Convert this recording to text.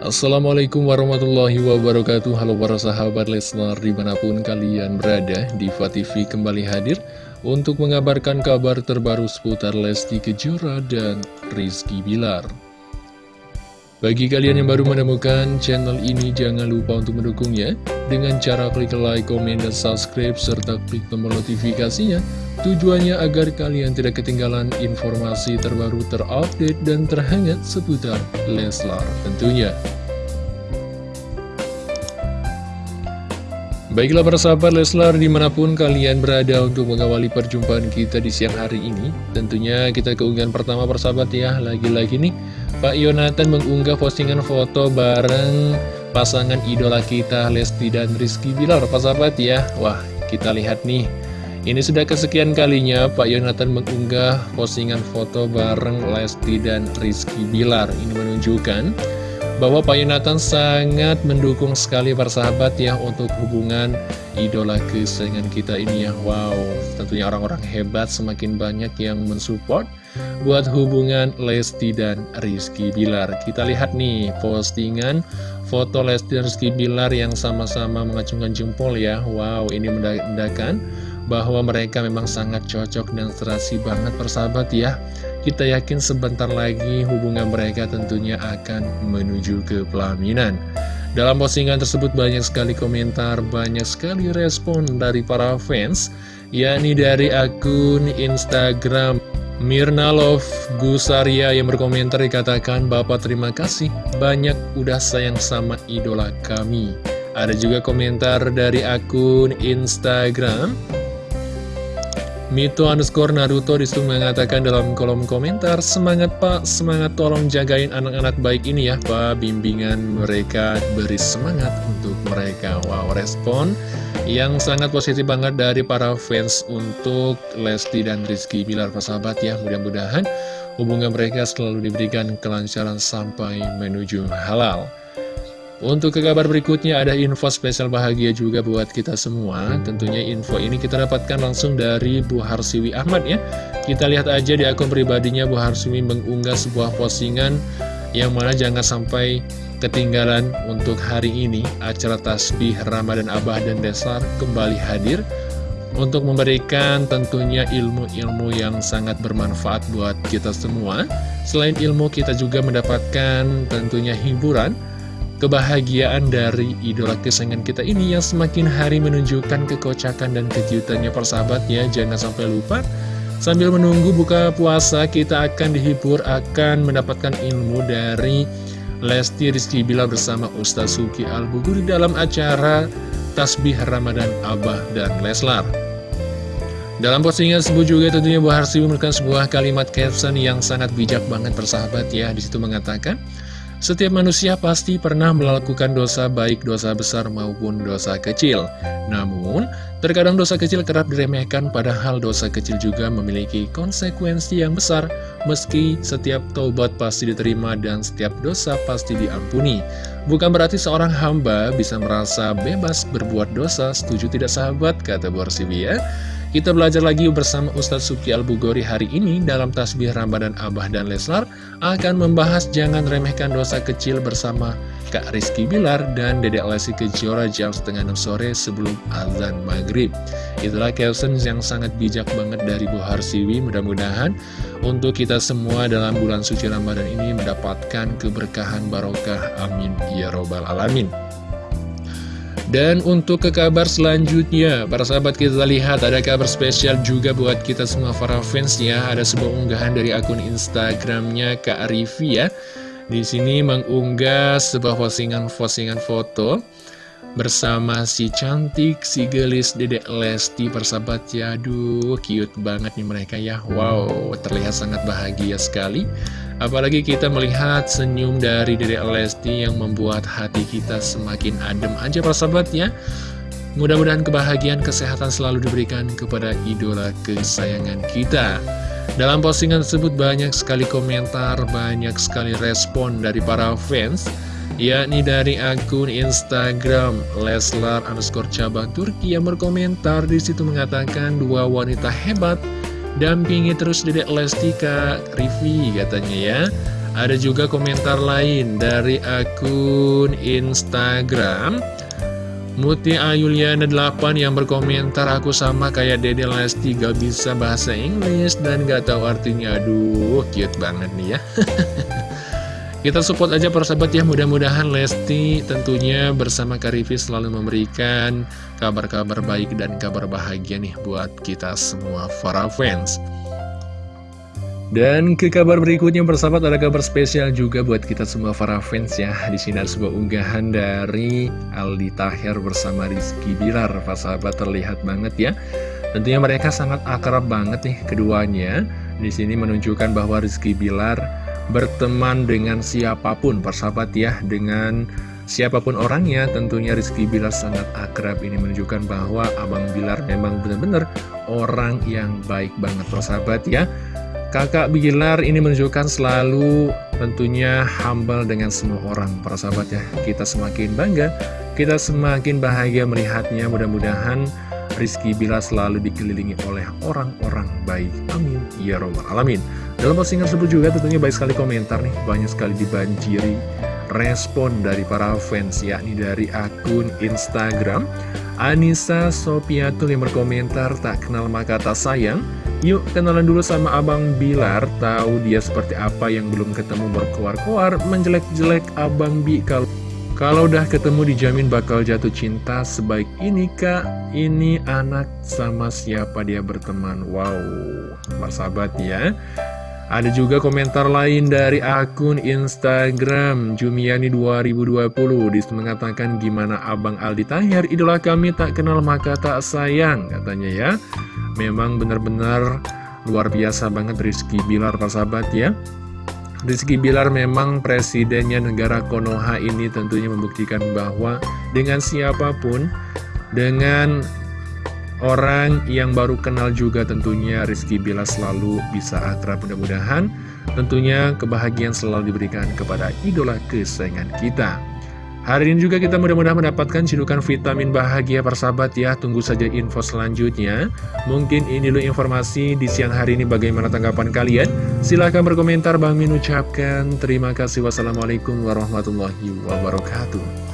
Assalamualaikum warahmatullahi wabarakatuh. Halo para sahabat Lesnar di mana pun kalian berada Diva TV kembali hadir Untuk mengabarkan kabar terbaru seputar Lesti Kejora dan Rizky Bilar Bagi kalian yang baru menemukan channel ini Jangan lupa untuk mendukungnya. Dengan cara klik like, komen, dan subscribe Serta klik tombol notifikasinya. Tujuannya agar kalian tidak ketinggalan informasi terbaru terupdate dan terhangat seputar Leslar tentunya Baiklah para sahabat Leslar di mana pun kalian berada untuk mengawali perjumpaan kita di siang hari ini Tentunya kita keunggahan pertama persahabat ya. Lagi-lagi nih Pak Yonatan mengunggah postingan foto bareng pasangan idola kita Lesti dan Rizky Bilar Persahabat ya. Wah kita lihat nih. Ini sudah kesekian kalinya Pak Yonatan mengunggah postingan foto bareng Lesti dan Rizky Bilar. Ini menunjukkan bahwa Pak Yonatan sangat mendukung sekali persahabat ya untuk hubungan idola kesayangan kita ini ya. Wow, tentunya orang-orang hebat semakin banyak yang mensupport buat hubungan Lesti dan Rizky Bilar. Kita lihat nih postingan foto Lesti dan Rizky Bilar yang sama-sama mengacungkan jempol ya. Wow, ini menandakan bahwa mereka memang sangat cocok dan serasi banget persahabat ya kita yakin sebentar lagi hubungan mereka tentunya akan menuju ke pelaminan. Dalam postingan tersebut banyak sekali komentar, banyak sekali respon dari para fans, yakni dari akun Instagram Mirna Love Gusaria yang berkomentar dikatakan Bapak terima kasih banyak udah sayang sama idola kami. Ada juga komentar dari akun Instagram Mito underscore Naruto di situ mengatakan dalam kolom komentar Semangat pak, semangat tolong jagain anak-anak baik ini ya pak. Bimbingan mereka beri semangat untuk mereka. Wow respon yang sangat positif banget dari para fans untuk Lesti dan Rizky Bilar persahabat ya. Mudah-mudahan hubungan mereka selalu diberikan kelancaran sampai menuju halal untuk ke kabar berikutnya ada info spesial bahagia juga buat kita semua. Tentunya info ini kita dapatkan langsung dari Bu Harsiwi Ahmad ya. Kita lihat aja di akun pribadinya Bu Harsiwi mengunggah sebuah postingan Yang mana jangan sampai ketinggalan untuk hari ini. Acara Tasbih Ramadan Abah dan Desar kembali hadir untuk memberikan tentunya ilmu-ilmu yang sangat bermanfaat buat kita semua. Selain ilmu, kita juga mendapatkan tentunya hiburan kebahagiaan dari idola kesayangan kita ini yang semakin hari menunjukkan kekocakan dan kejutannya persahabat ya jangan sampai lupa sambil menunggu buka puasa kita akan dihibur akan mendapatkan ilmu dari Lesti Rizky Bila bersama Ustaz Suki al di dalam acara Tasbih Ramadan Abah dan Leslar. Dalam postingan tersebut juga tentunya Bu Harsi memberikan sebuah kalimat caption yang sangat bijak banget persahabat ya. Di situ mengatakan setiap manusia pasti pernah melakukan dosa baik dosa besar maupun dosa kecil. Namun, terkadang dosa kecil kerap diremehkan padahal dosa kecil juga memiliki konsekuensi yang besar. Meski setiap taubat pasti diterima dan setiap dosa pasti diampuni. Bukan berarti seorang hamba bisa merasa bebas berbuat dosa, setuju tidak sahabat, kata Borsibi. Kita belajar lagi bersama Ustadz Suki Al-Bugori hari ini dalam Tasbih Ramadan Abah dan Leslar akan membahas jangan remehkan dosa kecil bersama Kak Rizky Bilar dan Dedek Lesti Kejora jam setengah 6 sore sebelum azan maghrib. Itulah caption yang sangat bijak banget dari Bu Harsiwi. Mudah-mudahan untuk kita semua dalam bulan suci Ramadan ini mendapatkan keberkahan barokah. Amin. Ya Robbal Alamin. Dan untuk ke kabar selanjutnya, para sahabat kita lihat ada kabar spesial juga buat kita semua para fans ya. Ada sebuah unggahan dari akun Instagramnya Kak Rivi ya. Di sini mengunggah sebuah postingan-postingan foto bersama si cantik, si gelis Dedek Lesti persahabat ya Aduh cute banget nih mereka ya Wow terlihat sangat bahagia sekali Apalagi kita melihat senyum dari Dedek Lesti yang membuat hati kita semakin adem aja persahabat ya Mudah-mudahan kebahagiaan kesehatan selalu diberikan kepada idola kesayangan kita. Dalam postingan tersebut banyak sekali komentar, banyak sekali respon dari para fans yakni dari akun Instagram Leslar underscore cabang Turki yang berkomentar di situ mengatakan dua wanita hebat dampingi terus dedek Lesti Kak Rivi katanya ya. Ada juga komentar lain dari akun Instagram. Muti Ayuliana 8 yang berkomentar aku sama kayak Dede Lesti gak bisa bahasa Inggris dan gak tahu artinya. Aduh cute banget nih ya Kita support aja persahabat ya mudah-mudahan Lesti tentunya bersama Karifi selalu memberikan kabar-kabar baik dan kabar bahagia nih buat kita semua para fans dan ke kabar berikutnya bersahabat ada kabar spesial juga buat kita semua para fans ya. Di sini ada sebuah unggahan dari Aldi Taher bersama Rizky Bilar. Pak sahabat terlihat banget ya. Tentunya mereka sangat akrab banget nih keduanya. Di sini menunjukkan bahwa Rizky Bilar berteman dengan siapa pun, persahabat ya, dengan siapa pun orangnya. Tentunya Rizky Bilar sangat akrab. Ini menunjukkan bahwa Abang Bilar memang benar-benar orang yang baik banget, persahabat ya. Kakak Bilar ini menunjukkan selalu tentunya humble dengan semua orang para sahabat ya Kita semakin bangga, kita semakin bahagia melihatnya Mudah-mudahan Rizky Bilar selalu dikelilingi oleh orang-orang baik. Amin. Ya Robbal Alamin. Dalam postingan tersebut juga tentunya baik sekali komentar nih. Banyak sekali dibanjiri respon dari para fans yakni dari akun Instagram. Anissa Sopiatul yang berkomentar tak kenal maka tak sayang. Yuk kenalan dulu sama Abang Bilar. Tahu dia seperti apa yang belum ketemu berkoar-koar Menjelek-jelek Abang Bi kalau kalau udah ketemu dijamin bakal jatuh cinta sebaik ini kak. Ini anak sama siapa dia berteman? Wow Sahabat ya. Ada juga komentar lain dari akun Instagram Jumiani 2020 Di situ mengatakan gimana Abang Aldi Tahir? Idola kami tak kenal maka tak sayang Katanya ya. Memang benar-benar luar biasa banget Rizky Bilar sahabat ya Rizky Bilar memang presidennya negara Konoha ini tentunya membuktikan bahwa dengan siapa pun dengan orang yang baru kenal juga tentunya Rizky Bila selalu bisa akrab. Mudah-mudahan tentunya kebahagiaan selalu diberikan kepada idola kesayangan kita Hari ini juga kita mudah-mudahan mendapatkan cidukan vitamin bahagia persahabat ya. Tunggu saja info selanjutnya. Mungkin ini dulu informasi di siang hari ini bagaimana tanggapan kalian. Silahkan berkomentar Bang Min ucapkan. Terima kasih. Wassalamualaikum warahmatullahi wabarakatuh